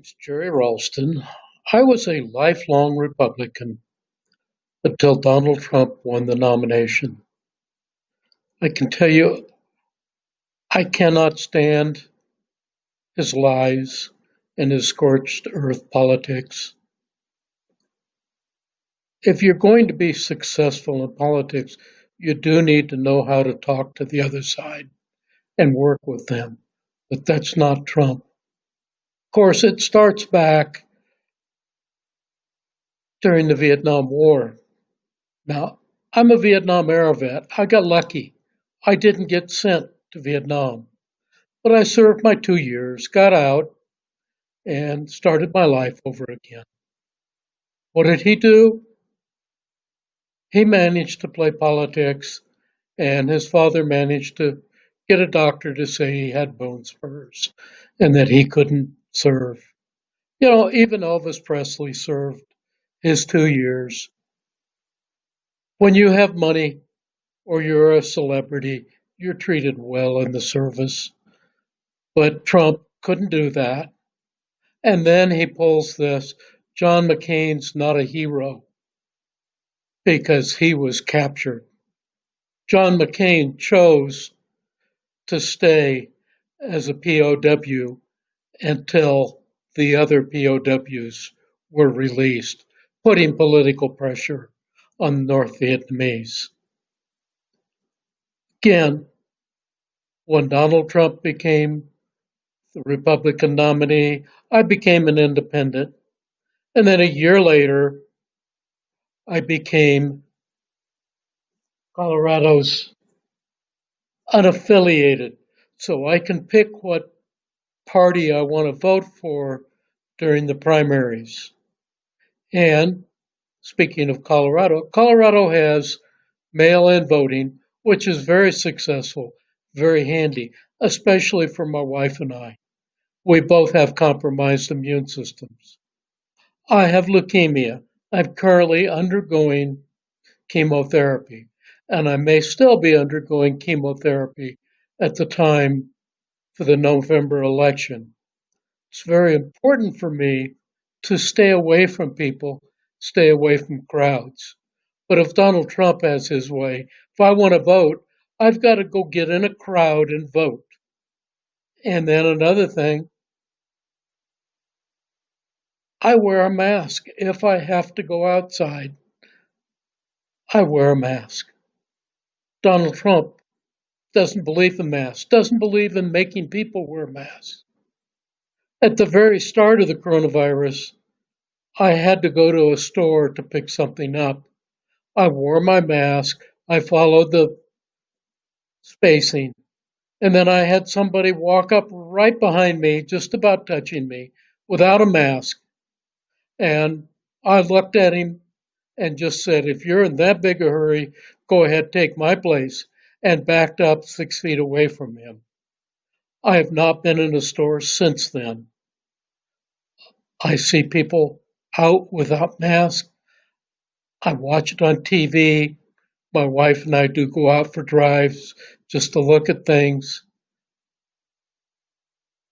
It's Jerry Ralston. I was a lifelong Republican until Donald Trump won the nomination. I can tell you, I cannot stand his lies and his scorched earth politics. If you're going to be successful in politics, you do need to know how to talk to the other side and work with them. But that's not Trump. Course, it starts back during the Vietnam War. Now, I'm a Vietnam era vet. I got lucky. I didn't get sent to Vietnam, but I served my two years, got out, and started my life over again. What did he do? He managed to play politics, and his father managed to get a doctor to say he had bone spurs and that he couldn't serve. You know, even Elvis Presley served his two years. When you have money or you're a celebrity, you're treated well in the service. But Trump couldn't do that. And then he pulls this John McCain's not a hero because he was captured. John McCain chose to stay as a POW until the other POWs were released, putting political pressure on North Vietnamese. Again, when Donald Trump became the Republican nominee, I became an independent. And then a year later, I became Colorado's unaffiliated. So I can pick what party I want to vote for during the primaries. And speaking of Colorado, Colorado has mail in voting, which is very successful, very handy, especially for my wife and I. We both have compromised immune systems. I have leukemia. I'm currently undergoing chemotherapy, and I may still be undergoing chemotherapy at the time for the November election. It's very important for me to stay away from people, stay away from crowds. But if Donald Trump has his way, if I want to vote, I've got to go get in a crowd and vote. And then another thing, I wear a mask. If I have to go outside, I wear a mask. Donald Trump doesn't believe in masks, doesn't believe in making people wear masks. At the very start of the coronavirus, I had to go to a store to pick something up. I wore my mask, I followed the spacing, and then I had somebody walk up right behind me, just about touching me, without a mask. And I looked at him and just said, If you're in that big a hurry, go ahead, take my place and backed up six feet away from him. I have not been in a store since then. I see people out without masks. I watch it on TV. My wife and I do go out for drives just to look at things.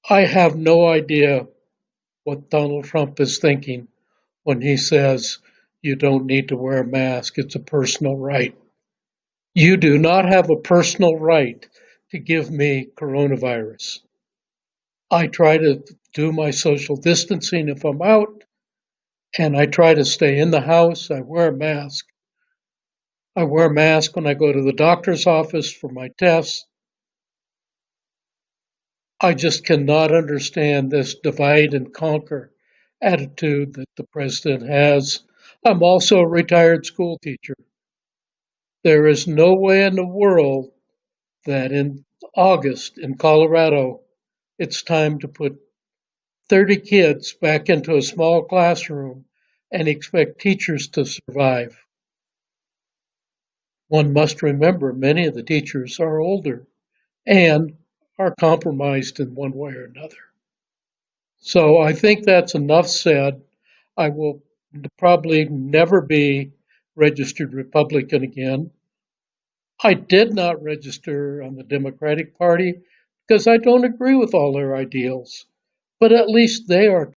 I have no idea what Donald Trump is thinking when he says you don't need to wear a mask. It's a personal right. You do not have a personal right to give me coronavirus. I try to do my social distancing if I'm out, and I try to stay in the house. I wear a mask. I wear a mask when I go to the doctor's office for my tests. I just cannot understand this divide and conquer attitude that the president has. I'm also a retired school teacher. There is no way in the world that in August in Colorado, it's time to put 30 kids back into a small classroom and expect teachers to survive. One must remember many of the teachers are older and are compromised in one way or another. So I think that's enough said. I will probably never be registered Republican again. I did not register on the Democratic Party because I don't agree with all their ideals, but at least they are